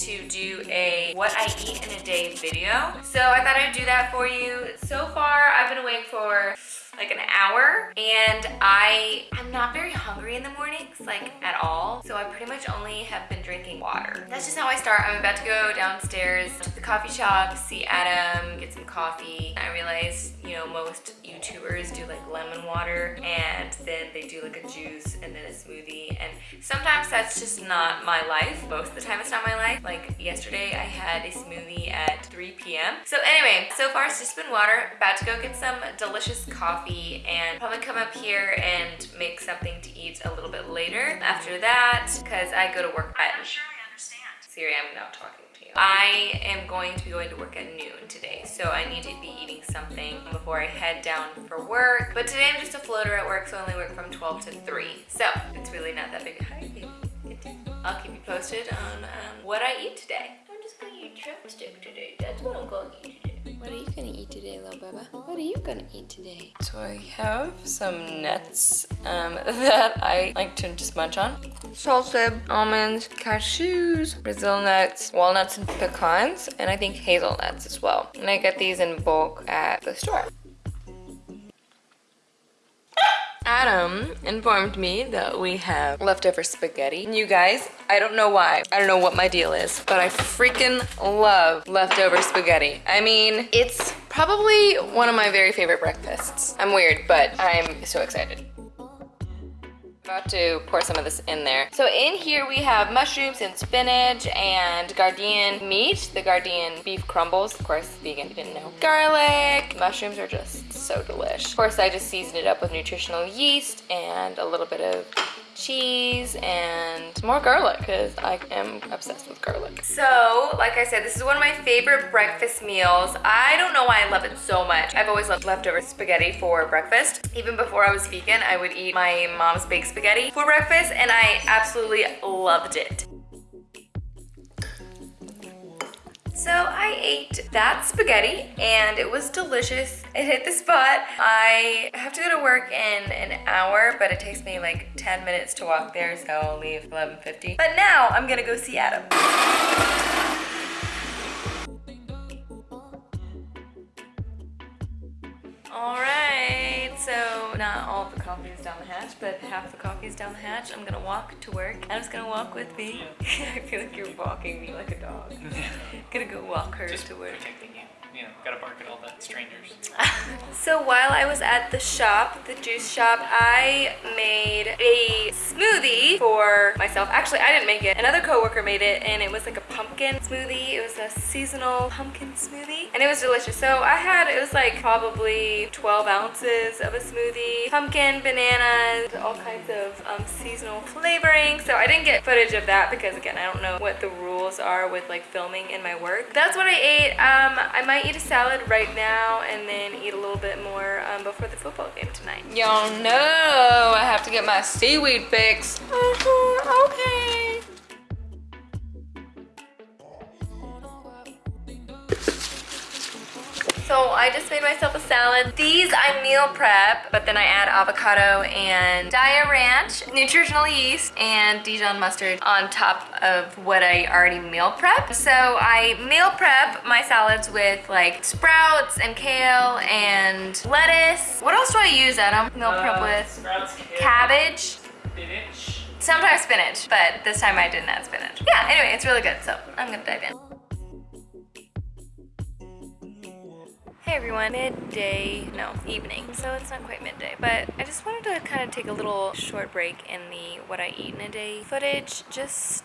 To do a what I eat in a day video. So I thought I'd do that for you. So far, I've been awake for like an hour and I am not very hungry in the mornings like at all. So I pretty much only have been drinking water. That's just how I start. I'm about to go downstairs to the coffee shop see Adam get some coffee. I realized you know most YouTubers do like lemon water and then they do like a juice and then a smoothie and sometimes that's just not my life. Most of the time it's not my life like yesterday I had a smoothie at 3 p.m. so anyway so far it's just been water about to go get some delicious coffee and probably come up here and make something to eat a little bit later after that because I go to work at I'm sure I understand. Siri, I'm not talking to you. I am going to be going to work at noon today, so I need to be eating something before I head down for work. But today I'm just a floater at work, so I only work from 12 to 3. So it's really not that big. a baby. I'll keep you posted on um, what I eat today. I'm just gonna eat drumstick today. That's what I'm gonna eat today. What are you gonna eat today, little Baba? What are you gonna eat today? So I have some nuts um, that I like to just munch on. Salsa, almonds, cashews, Brazil nuts, walnuts and pecans, and I think hazelnuts as well. And I get these in bulk at the store. Adam informed me that we have leftover spaghetti. And you guys, I don't know why. I don't know what my deal is, but I freaking love leftover spaghetti. I mean, it's probably one of my very favorite breakfasts. I'm weird, but I'm so excited about to pour some of this in there. So in here we have mushrooms and spinach and Gardein meat, the Gardein beef crumbles, of course vegan, you didn't know. Garlic, mushrooms are just so delish. Of course I just seasoned it up with nutritional yeast and a little bit of cheese and more garlic because I am obsessed with garlic. So, like I said, this is one of my favorite breakfast meals. I don't know why I love it so much. I've always loved leftover spaghetti for breakfast. Even before I was vegan, I would eat my mom's baked spaghetti for breakfast and I absolutely loved it. So I ate that spaghetti and it was delicious. It hit the spot. I have to go to work in an hour, but it takes me like 10 minutes to walk there, so I'll leave 11.50. But now I'm gonna go see Adam. All right, not all the coffee is down the hatch, but half the coffee is down the hatch. I'm gonna walk to work. Adam's gonna walk with me. I feel like you're walking me like a dog. gonna go walk her Just to work. protecting you. You know, gotta bark at all the strangers. so while I was at the shop, the juice shop, I made a smoothie for myself. Actually, I didn't make it. Another coworker made it and it was like a pumpkin smoothie. It was a seasonal pumpkin smoothie and it was delicious. So I had, it was like probably 12 ounces of a smoothie, pumpkin, bananas, all kinds of um, seasonal flavoring. So I didn't get footage of that because again, I don't know what the rules are with like filming in my work. That's what I ate. Um, I might eat a salad right now and then eat a little bit more um, before the football game tonight. Y'all know I have to get my seaweed fix. Uh-huh, okay. So I just made myself a salad. These I meal prep, but then I add avocado and Daiya Ranch, nutritional yeast, and Dijon mustard on top of what I already meal prep. So I meal prep my salads with like sprouts and kale and lettuce. What else do I use, Adam? Meal prep Uh, with sprouts, kale, cabbage. spinach. Sometimes spinach, but this time I didn't add spinach. Yeah, anyway, it's really good, so I'm gonna dive in. Hey everyone, midday, no, evening, so it's not quite midday, but I just wanted to kind of take a little short break in the what I eat in a day footage, just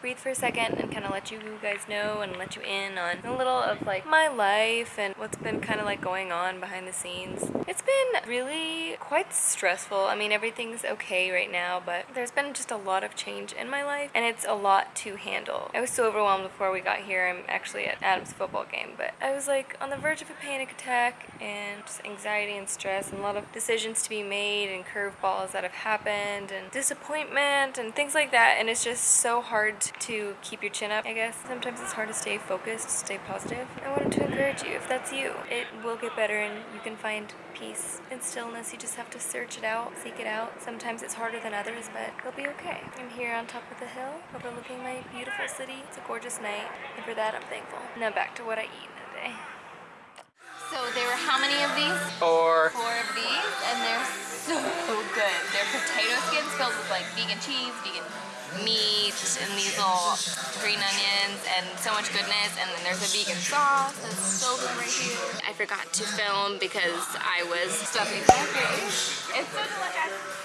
breathe for a second and kind of let you guys know and let you in on a little of like my life and what's been kind of like going on behind the scenes. It's been really quite stressful. I mean, everything's okay right now, but there's been just a lot of change in my life and it's a lot to handle. I was so overwhelmed before we got here. I'm actually at Adam's football game, but I was like on the verge of a panic attack and just anxiety and stress and a lot of decisions to be made and curveballs that have happened and disappointment and things like that. And it's just so hard to keep your chin up, I guess. Sometimes it's hard to stay focused, stay positive. I wanted to encourage you, if that's you, it will get better and you can find peace and stillness. You just have to search it out, seek it out. Sometimes it's harder than others, but it'll be okay. I'm here on top of the hill, overlooking my beautiful city. It's a gorgeous night, and for that I'm thankful. Now back to what I eat today. So there were how many of these? Or potato skins filled with like vegan cheese, vegan meat, and these little green onions, and so much goodness. And then there's a vegan sauce that's so good right here. I forgot to film because I was stuffing my face. It's so delicious.